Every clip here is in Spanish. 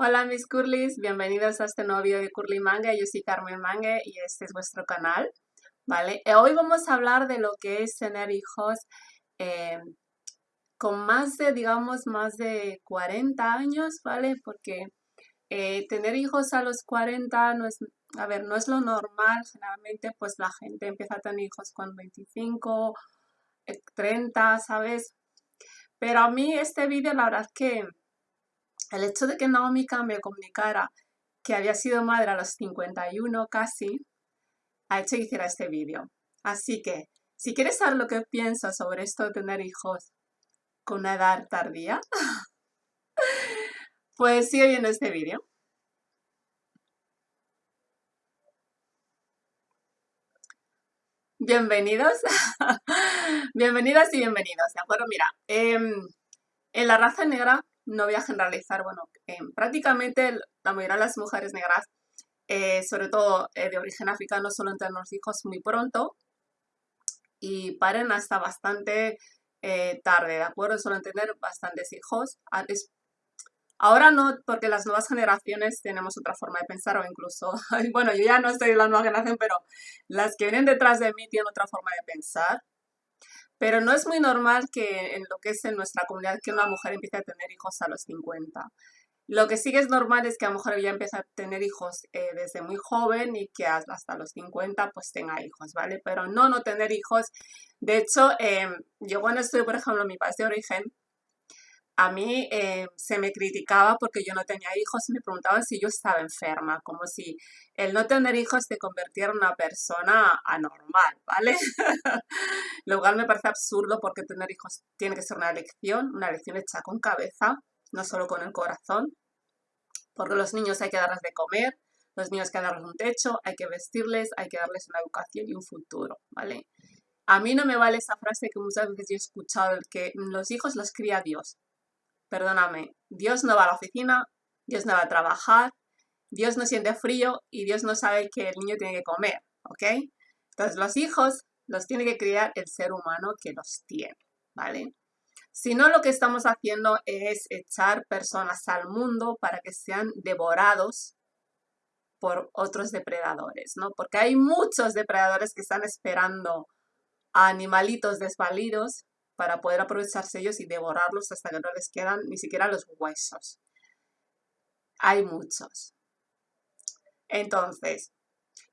Hola mis curlis, bienvenidos a este nuevo video de Curly Manga, yo soy Carmen Mangue y este es vuestro canal, ¿vale? Eh, hoy vamos a hablar de lo que es tener hijos eh, con más de, digamos, más de 40 años, ¿vale? Porque eh, tener hijos a los 40 no es, a ver, no es lo normal, generalmente pues la gente empieza a tener hijos con 25, 30, ¿sabes? Pero a mí este vídeo la verdad que el hecho de que Naomi me comunicara que había sido madre a los 51 casi, ha hecho que hiciera este vídeo. Así que, si quieres saber lo que pienso sobre esto de tener hijos con una edad tardía, pues sigue viendo este vídeo. Bienvenidos, bienvenidas y bienvenidos, ¿de acuerdo? Mira, em, en la raza negra no voy a generalizar, bueno, prácticamente la mayoría de las mujeres negras, eh, sobre todo eh, de origen africano, suelen tener hijos muy pronto y paren hasta bastante eh, tarde, ¿de acuerdo? Suelen tener bastantes hijos. Ahora no, porque las nuevas generaciones tenemos otra forma de pensar o incluso, bueno, yo ya no estoy en la nueva generación, pero las que vienen detrás de mí tienen otra forma de pensar. Pero no es muy normal que en lo que es en nuestra comunidad que una mujer empiece a tener hijos a los 50. Lo que sí que es normal es que a lo mejor ya empiece a tener hijos eh, desde muy joven y que hasta los 50 pues tenga hijos, ¿vale? Pero no no tener hijos. De hecho, em, yo cuando estoy, por ejemplo, mi país de origen, a mí eh, se me criticaba porque yo no tenía hijos y me preguntaban si yo estaba enferma, como si el no tener hijos te convirtiera en una persona anormal, ¿vale? Lo cual me parece absurdo porque tener hijos tiene que ser una elección, una elección hecha con cabeza, no solo con el corazón, porque los niños hay que darles de comer, los niños hay que darles un techo, hay que vestirles, hay que darles una educación y un futuro, ¿vale? A mí no me vale esa frase que muchas veces yo he escuchado, que los hijos los cría Dios perdóname, Dios no va a la oficina, Dios no va a trabajar, Dios no siente frío y Dios no sabe que el niño tiene que comer, ¿ok? Entonces los hijos los tiene que criar el ser humano que los tiene, ¿vale? Si no, lo que estamos haciendo es echar personas al mundo para que sean devorados por otros depredadores, ¿no? Porque hay muchos depredadores que están esperando a animalitos desvalidos para poder aprovecharse ellos y devorarlos hasta que no les quedan ni siquiera los huesos. Hay muchos. Entonces,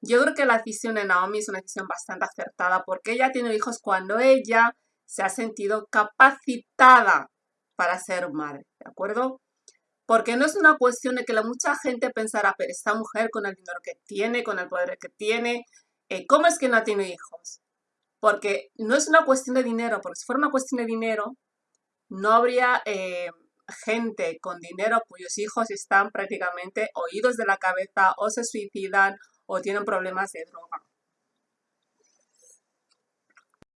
yo creo que la decisión de Naomi es una decisión bastante acertada porque ella tiene hijos cuando ella se ha sentido capacitada para ser madre, ¿de acuerdo? Porque no es una cuestión de que la mucha gente pensará, pero esta mujer con el dinero que tiene, con el poder que tiene, eh, ¿cómo es que no tiene hijos? Porque no es una cuestión de dinero, porque si fuera una cuestión de dinero, no habría eh, gente con dinero cuyos hijos están prácticamente oídos de la cabeza o se suicidan o tienen problemas de droga.